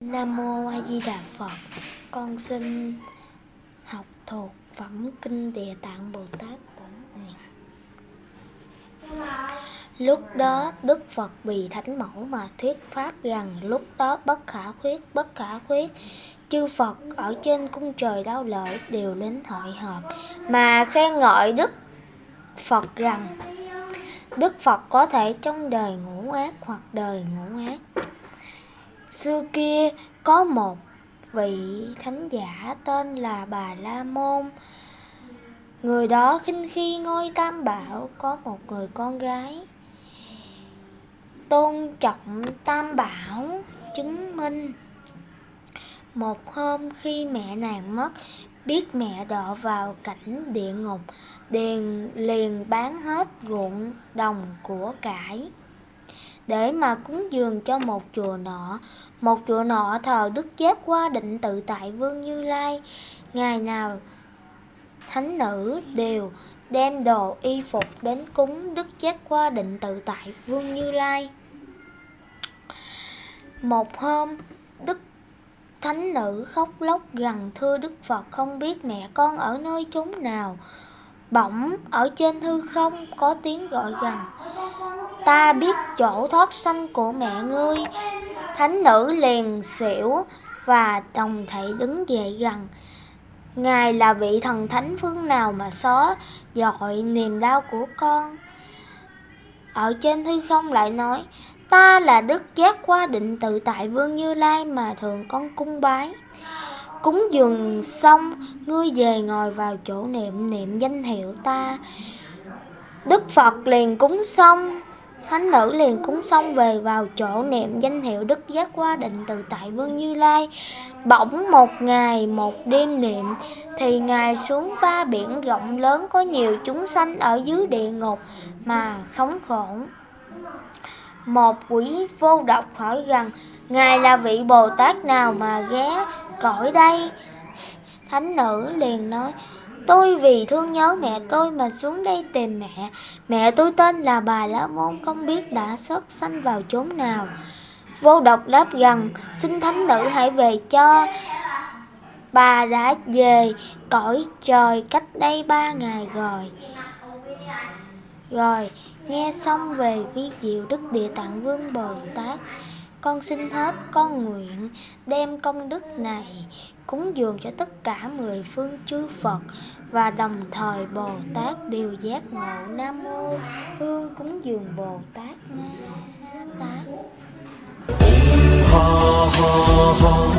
Nam Mô A Di Đà Phật. Con xin học thuộc phẩm Kinh Địa Tạng Bồ Tát Bổn Nguyện. Lúc đó Đức Phật vì Thánh Mẫu mà thuyết pháp rằng lúc đó bất khả khuyết, bất khả khuyết Chư Phật ở trên cung trời đau lợi đều đến hội họp. Mà khen ngợi Đức Phật rằng, Đức Phật có thể trong đời ngũ ác hoặc đời ngũ ác Xưa kia, có một vị thánh giả tên là Bà La Môn. Người đó khinh khi ngôi tam bảo có một người con gái. Tôn trọng tam bảo chứng minh. Một hôm khi mẹ nàng mất, biết mẹ đọa vào cảnh địa ngục, điền liền bán hết ruộng đồng của cải để mà cúng dường cho một chùa nọ. Một chùa nọ thờ Đức Giác qua định tự tại Vương Như Lai. Ngày nào thánh nữ đều đem đồ y phục đến cúng Đức Giác qua định tự tại Vương Như Lai. Một hôm, Đức Thánh nữ khóc lóc gần thưa Đức Phật không biết mẹ con ở nơi chốn nào. Bỗng, ở trên hư không, có tiếng gọi gần Ta biết chỗ thoát sanh của mẹ ngươi. Thánh nữ liền xỉu và đồng thảy đứng dậy gần Ngài là vị thần thánh phương nào mà xó dội niềm đau của con? Ở trên hư không lại nói Ta là đức giác qua định tự tại vương Như Lai mà thường con cung bái. Cúng dường xong, ngươi về ngồi vào chỗ niệm niệm danh hiệu ta. Đức Phật liền cúng xong Thánh nữ liền cúng xong về vào chỗ niệm danh hiệu Đức Giác Qua Định Từ Tại Vương Như Lai. Bỗng một ngày một đêm niệm thì Ngài xuống ba biển rộng lớn có nhiều chúng sanh ở dưới địa ngục mà khống khổn một quỷ vô độc hỏi rằng, Ngài là vị Bồ Tát nào mà ghé cõi đây? Thánh nữ liền nói, Tôi vì thương nhớ mẹ tôi mà xuống đây tìm mẹ. Mẹ tôi tên là bà lá Môn, không biết đã xuất sanh vào chốn nào. Vô độc đáp rằng, xin thánh nữ hãy về cho. Bà đã về cõi trời cách đây ba ngày rồi. Rồi, nghe xong về vi diệu đức địa tạng vương Bồ Tát Con xin hết con nguyện đem công đức này cúng dường cho tất cả mười phương chư Phật Và đồng thời Bồ Tát đều giác ngộ. Nam Mô Hương cúng dường Bồ Tát Ma Tát. Ha ha ha,